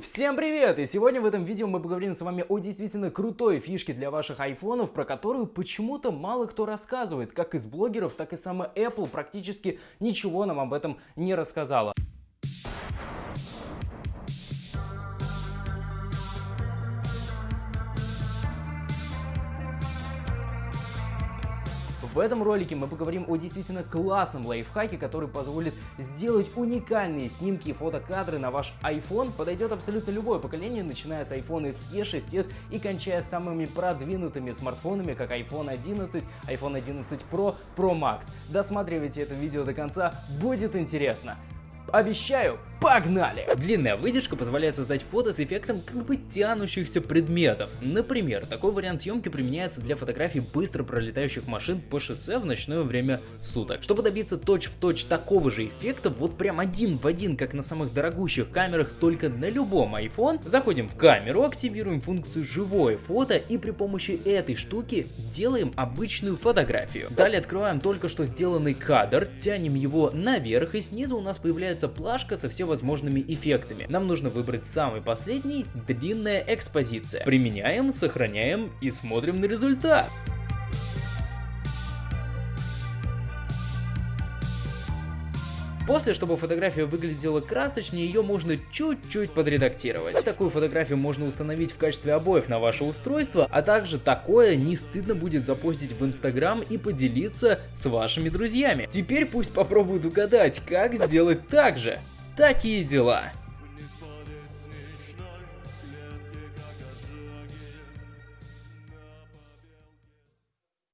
Всем привет! И сегодня в этом видео мы поговорим с вами о действительно крутой фишке для ваших айфонов, про которую почему-то мало кто рассказывает. Как из блогеров, так и сама Apple практически ничего нам об этом не рассказала. В этом ролике мы поговорим о действительно классном лайфхаке, который позволит сделать уникальные снимки и фотокадры на ваш iPhone. Подойдет абсолютно любое поколение, начиная с iPhone SE, 6s и кончая самыми продвинутыми смартфонами, как iPhone 11, iPhone 11 Pro, Pro Max. Досматривайте это видео до конца, будет интересно. Обещаю, погнали! Длинная выдержка позволяет создать фото с эффектом как бы тянущихся предметов. Например, такой вариант съемки применяется для фотографий быстро пролетающих машин по шоссе в ночное время суток. Чтобы добиться точь-в-точь -точь такого же эффекта, вот прям один в один, как на самых дорогущих камерах, только на любом iPhone, заходим в камеру, активируем функцию живое фото и при помощи этой штуки делаем обычную фотографию. Далее открываем только что сделанный кадр, тянем его наверх и снизу у нас появляется плашка со всевозможными эффектами. Нам нужно выбрать самый последний, длинная экспозиция. Применяем, сохраняем и смотрим на результат. После, чтобы фотография выглядела красочнее, ее можно чуть-чуть подредактировать. Такую фотографию можно установить в качестве обоев на ваше устройство, а также такое не стыдно будет запостить в Инстаграм и поделиться с вашими друзьями. Теперь пусть попробуют угадать, как сделать так же. Такие дела.